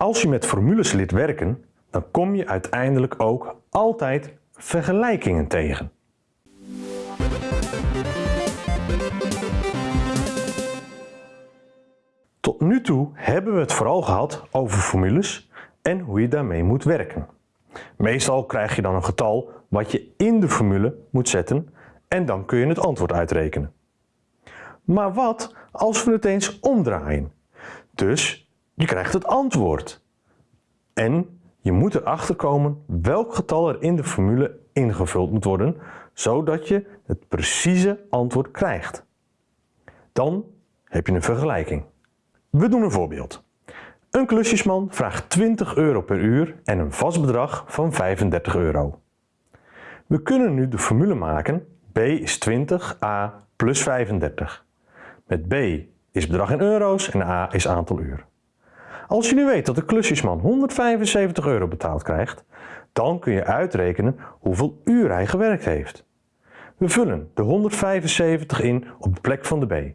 Als je met formules leert werken, dan kom je uiteindelijk ook altijd vergelijkingen tegen. Tot nu toe hebben we het vooral gehad over formules en hoe je daarmee moet werken. Meestal krijg je dan een getal wat je in de formule moet zetten en dan kun je het antwoord uitrekenen. Maar wat als we het eens omdraaien? Dus je krijgt het antwoord. En je moet erachter komen welk getal er in de formule ingevuld moet worden, zodat je het precieze antwoord krijgt. Dan heb je een vergelijking. We doen een voorbeeld. Een klusjesman vraagt 20 euro per uur en een vast bedrag van 35 euro. We kunnen nu de formule maken B is 20, A plus 35. Met B is bedrag in euro's en A is aantal uur. Als je nu weet dat de klusjesman 175 euro betaald krijgt, dan kun je uitrekenen hoeveel uur hij gewerkt heeft. We vullen de 175 in op de plek van de B.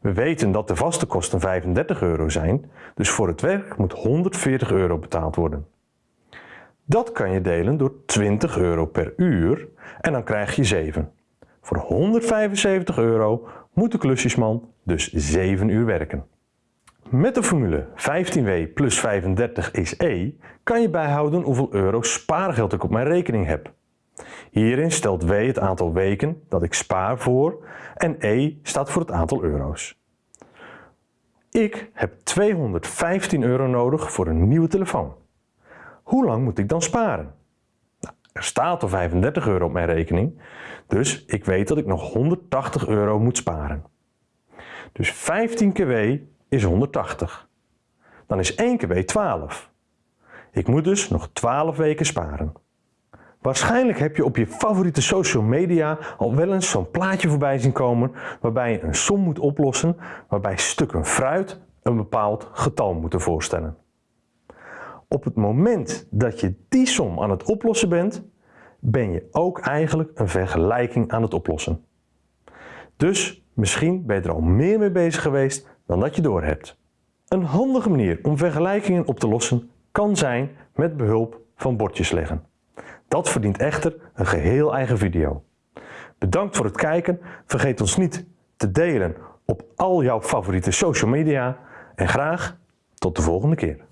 We weten dat de vaste kosten 35 euro zijn, dus voor het werk moet 140 euro betaald worden. Dat kan je delen door 20 euro per uur en dan krijg je 7. Voor 175 euro moet de klusjesman dus 7 uur werken. Met de formule 15W plus 35 is E kan je bijhouden hoeveel euro spaargeld ik op mijn rekening heb. Hierin stelt W het aantal weken dat ik spaar voor en E staat voor het aantal euro's. Ik heb 215 euro nodig voor een nieuwe telefoon. Hoe lang moet ik dan sparen? Nou, er staat al 35 euro op mijn rekening, dus ik weet dat ik nog 180 euro moet sparen. Dus 15 keer W is 180. Dan is 1 keer W 12. Ik moet dus nog 12 weken sparen. Waarschijnlijk heb je op je favoriete social media al wel eens zo'n plaatje voorbij zien komen waarbij je een som moet oplossen waarbij stukken fruit een bepaald getal moeten voorstellen. Op het moment dat je die som aan het oplossen bent, ben je ook eigenlijk een vergelijking aan het oplossen. Dus misschien ben je er al meer mee bezig geweest dan dat je doorhebt. Een handige manier om vergelijkingen op te lossen kan zijn met behulp van bordjes leggen. Dat verdient echter een geheel eigen video. Bedankt voor het kijken, vergeet ons niet te delen op al jouw favoriete social media en graag tot de volgende keer.